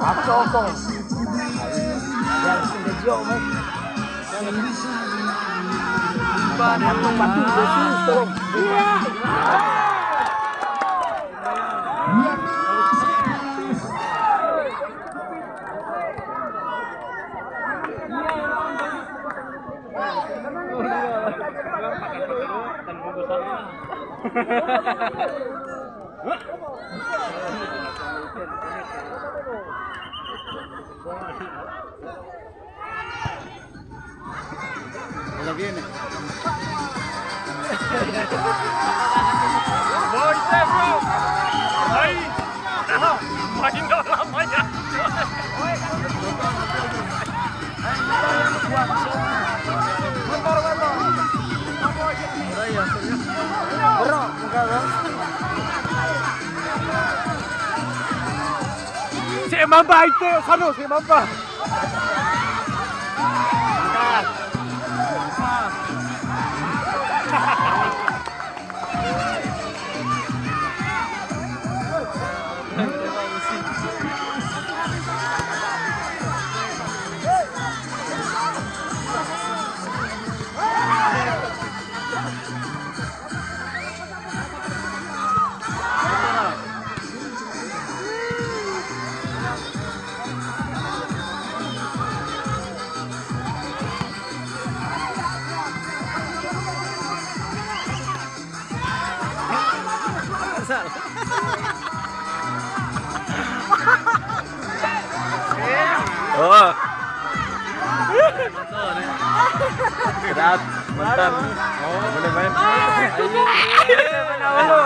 Apsoko. Yan, sinadyo mo. Patu de susto. Ahora viene. Sembamba, ahí te, Sano, Sembamba. Mamba. Oh. Berat, mantan. Oh, boleh main. Mana ulo?